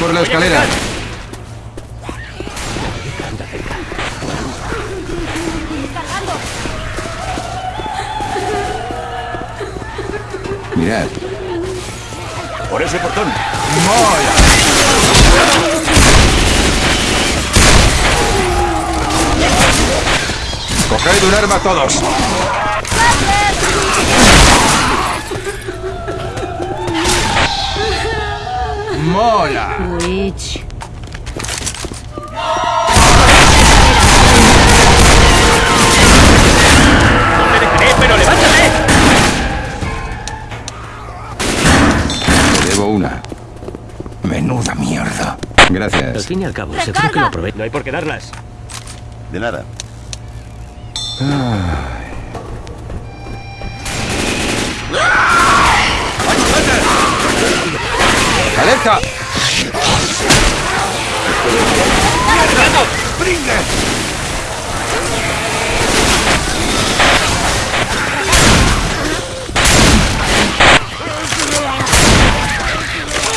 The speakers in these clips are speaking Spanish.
por la escalera! Mirad. Por ese portón. ¡Coged un arma todos! ¡Mola! Witch. ¡No te dejaré, pero levántate! Te debo una. Menuda mierda. Al Gracias. fin y al cabo, seguro que lo aprovecho. No hay por qué darlas. De nada. ¡Alerta!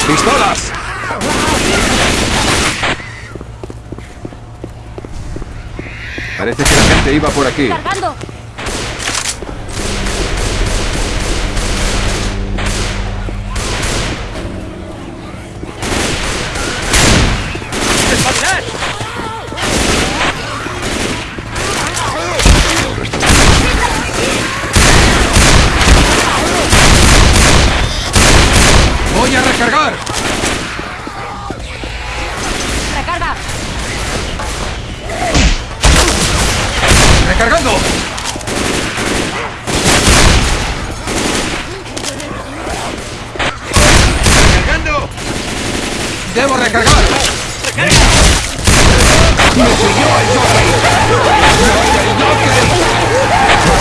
¡Pistolas! Parece que la gente iba por aquí. ¡Espabilad! ¡Voy a recargar! ¡Recarga! ¡Recargando! ¡Cargando! ¡Debo recargar! ¡Me siguió el jockey! ¡El jockey!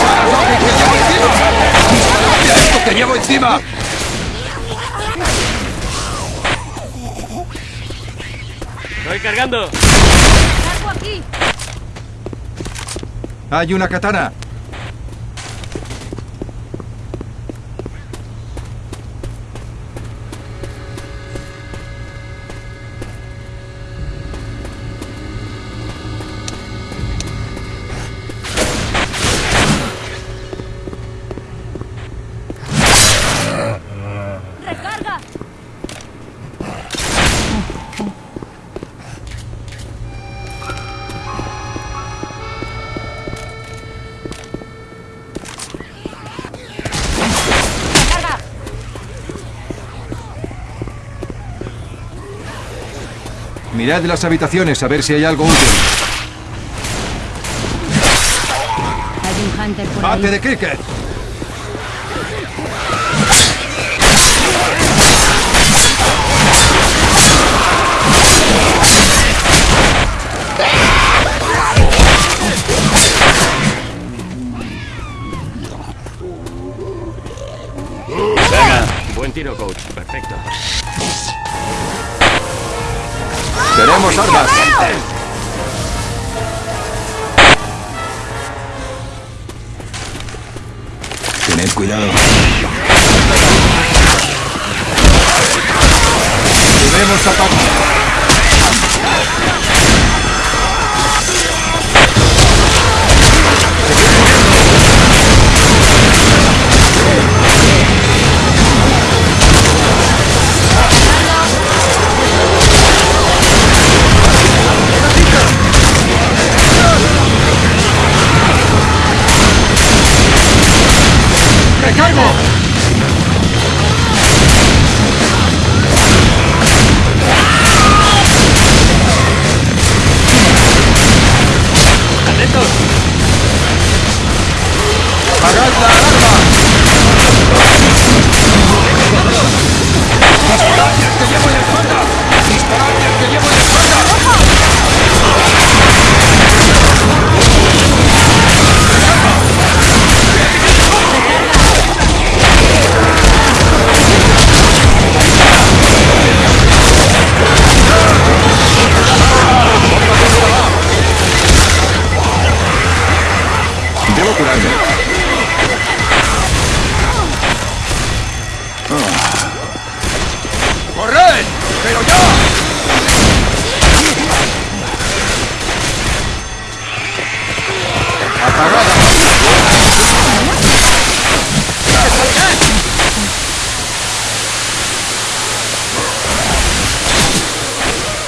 ¡Para jockey que llevo encima! ¡Disparad a esto que llevo encima! ¡Estoy cargando! ¡Cargo aquí! ¡Hay una katana! Mirad las habitaciones a ver si hay algo útil. Hay un hunter por ¡Bate ahí. de cricket! Venga. Buen tiro, coach. Perfecto. ¡Tenemos armas! Tened cuidado. Debemos apagar. ¡Recargo! ¡Atentos! ¡Apagad la alarma! ¡Disparad al que llevo en la espalda!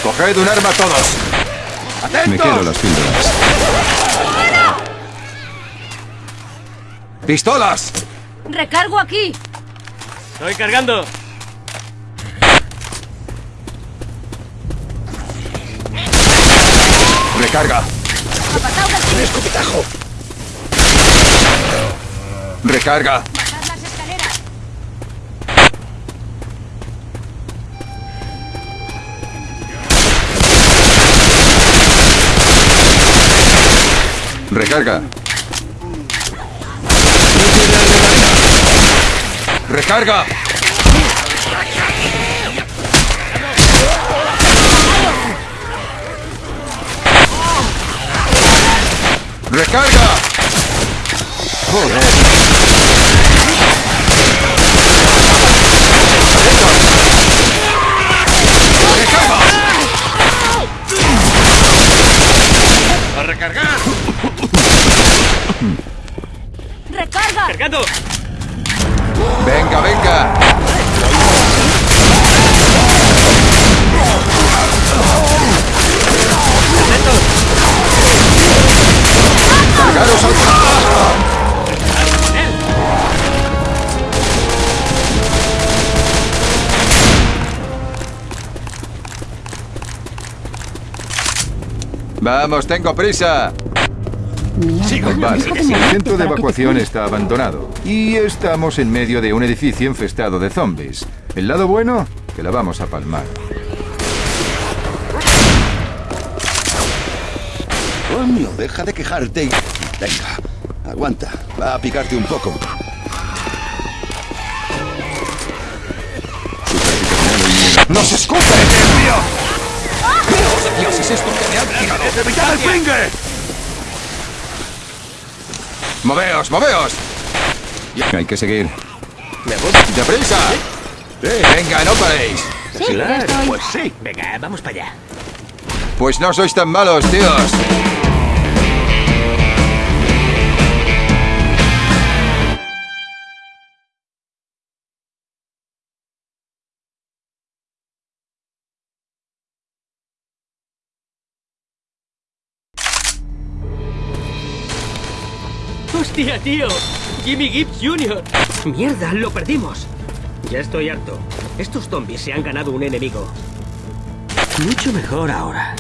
Coged un arma todos. Me quedo las píldoras. ¡Pistolas! Recargo aquí. Estoy cargando. Recarga. Aquí. escupitajo. Recarga. Recarga. Recarga. Recarga. ¡A recargar! Recarga. ¡Cargando! Venga, venga. Cargaros al Vamos, tengo prisa. Vale, el centro de evacuación está abandonado. Y estamos en medio de un edificio infestado de zombies. El lado bueno, que la vamos a palmar. Coño, deja de quejarte y... Venga, aguanta. Va a picarte un poco. ¡No se escupe! ¡Dios mío! ¡Dios, Dios, es esto que me han tirado! ¡Evitad el pringue! ¡Moveos, moveos! Hay que seguir. ¡Deprisa! ¡Venga, no paréis! Sí, estoy. Pues sí. Venga, vamos para allá. Pues no sois tan malos, tíos. ¡Hostia, tío! ¡Jimmy Gibbs Jr. ¡Mierda, lo perdimos! Ya estoy harto. Estos zombies se han ganado un enemigo. Mucho mejor ahora.